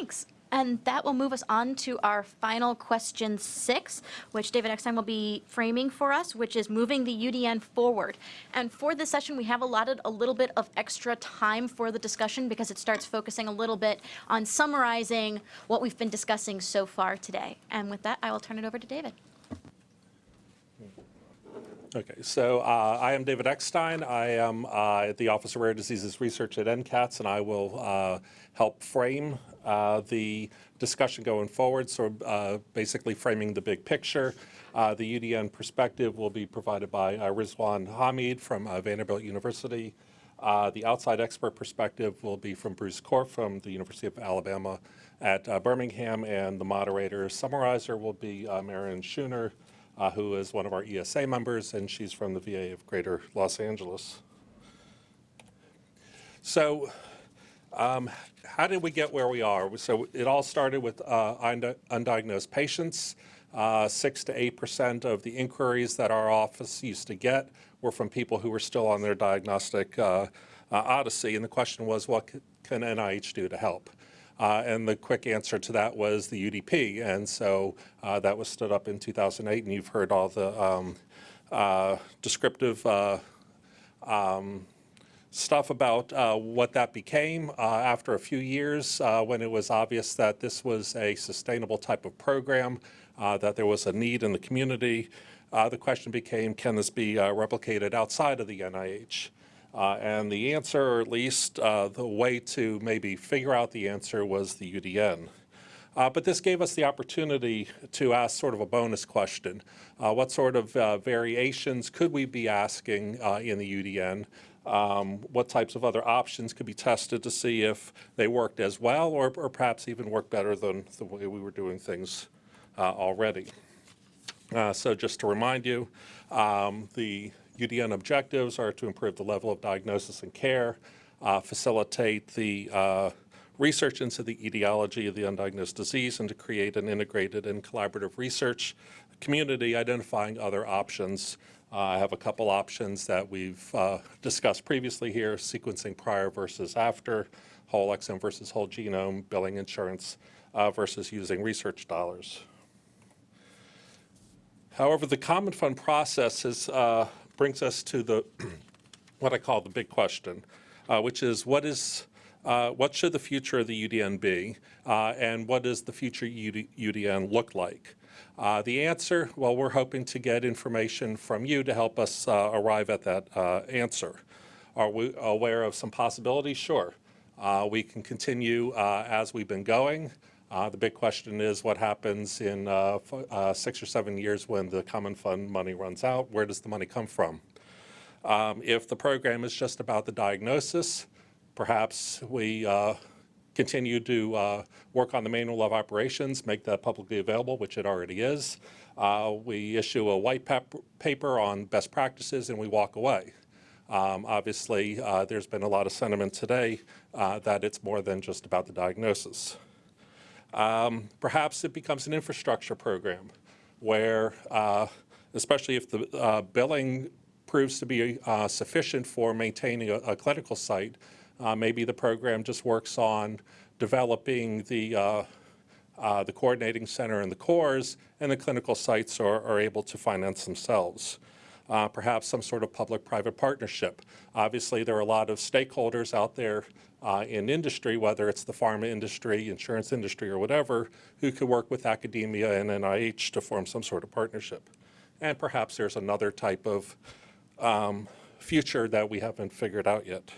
Thanks. And that will move us on to our final question six, which David Eckstein will be framing for us, which is moving the UDN forward. And for this session, we have allotted a little bit of extra time for the discussion because it starts focusing a little bit on summarizing what we've been discussing so far today. And with that, I will turn it over to David. Okay, so uh, I am David Eckstein. I am uh, at the Office of Rare Diseases Research at NCATS, and I will uh, help frame uh, the discussion going forward. So uh, basically framing the big picture. Uh, the UDN perspective will be provided by Rizwan Hamid from Vanderbilt University. the outside expert perspective will be from Bruce Korf from the University of Alabama at Birmingham, and the moderator summarizer will be Marion Schooner, uh, who is one of our ESA members, and she's from the VA of Greater Los Angeles. So um, how did we get where we are? So it all started with uh, undiagnosed patients. Uh, six to eight percent of the inquiries that our office used to get were from people who were still on their diagnostic uh, uh odyssey. And the question was, what can NIH do to help? Uh, and the quick answer to that was the UDP. And so uh, that was stood up in 2008, and you've heard all the um, uh, descriptive uh, um, stuff about uh, what that became uh, after a few years when it was obvious that this was a sustainable type of program, that there was a need in the community. the question became, can this be replicated outside of the NIH? Uh, and the answer, or at least uh, the way to maybe figure out the answer was the UDN. Uh, but this gave us the opportunity to ask sort of a bonus question. Uh, what sort of uh, variations could we be asking uh, in the UDN? Um, what types of other options could be tested to see if they worked as well or, or perhaps even work better than the way we were doing things already. so just to remind you, um, the UDN objectives are to improve the level of diagnosis and care, uh, facilitate the uh, research into the etiology of the undiagnosed disease, and to create an integrated and collaborative research community identifying other options. Uh, I have a couple options that we've uh, discussed previously here, sequencing prior versus after, whole exome versus whole genome, billing insurance uh, versus using research dollars. However, the Common Fund process is uh, brings us to the what I call the big question, uh, which is what is uh, what should the future of the UDN be, uh, and what does the future UD UDN look like? Uh, the answer, well, we're hoping to get information from you to help us uh, arrive at that uh, answer. Are we aware of some possibilities? Sure. we can continue as we've been going. The big question is what happens in six or seven years when the Common Fund money runs out? Where does the money come from? Um, if the program is just about the diagnosis, perhaps we uh, continue to uh, work on the manual of operations, make that publicly available, which it already is. Uh, we issue a white paper on best practices and we walk away. Um, obviously, uh, there's been a lot of sentiment today uh, that it's more than just about the diagnosis. Um, perhaps it becomes an infrastructure program where, uh, especially if the billing proves to be uh, sufficient for maintaining a, a clinical site, uh, maybe the program just works on developing the, uh, uh, the coordinating center and the cores, and the clinical sites are, are able to finance themselves. Uh, perhaps some sort of public-private partnership. Obviously, there are a lot of stakeholders out there uh, in industry, whether it's the pharma industry, insurance industry, or whatever, who could work with academia and NIH to form some sort of partnership. And perhaps there's another type of um, future that we haven't figured out yet.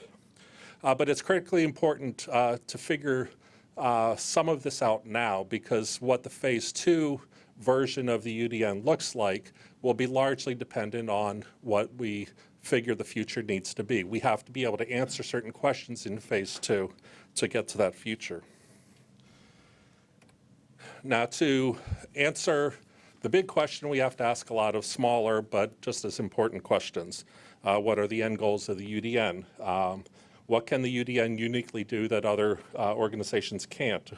Uh, but it's critically important uh, to figure uh, some of this out now because what the phase two version of the UDN looks like will be largely dependent on what we figure the future needs to be. We have to be able to answer certain questions in phase two to get to that future. Now to answer the big question we have to ask a lot of smaller but just as important questions. Uh, what are the end goals of the UDN? Um, what can the UDN uniquely do that other uh, organizations can't?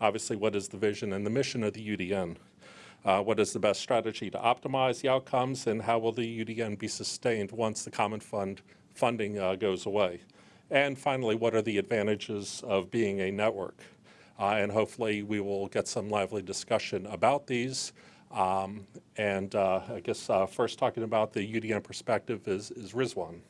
Obviously, what is the vision and the mission of the UDN? Uh, what is the best strategy to optimize the outcomes and how will the UDN be sustained once the Common Fund funding uh, goes away? And finally, what are the advantages of being a network? uh, and hopefully we will get some lively discussion about these. Um, And uh, I guess uh, first talking about the UDN perspective is is Rizwan.